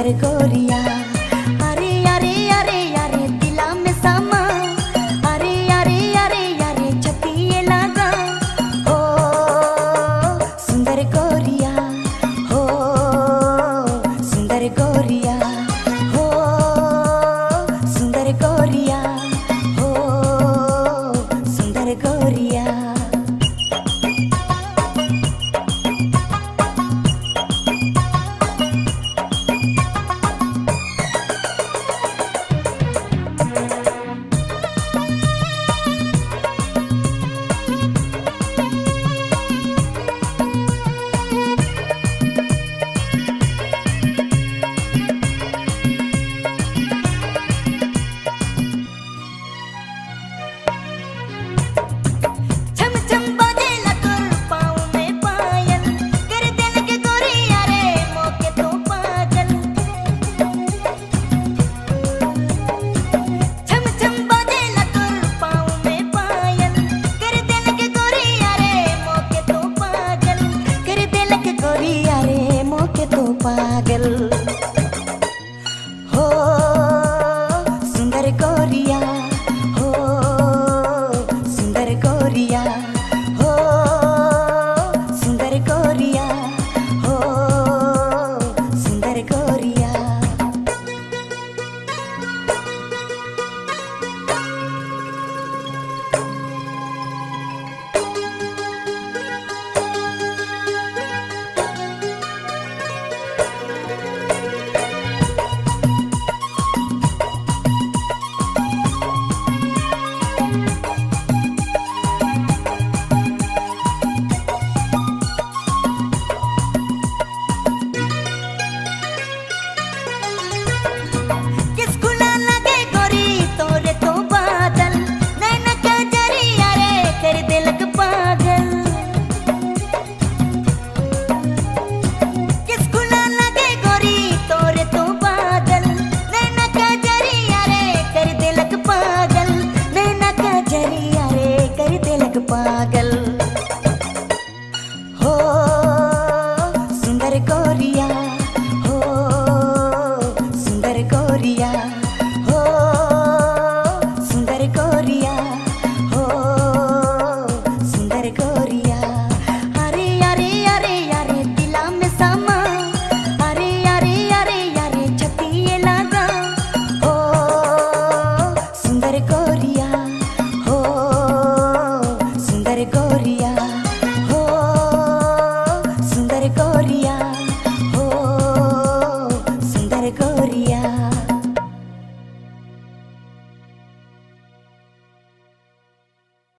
Argoria. पागल हो सुंदर गोरिया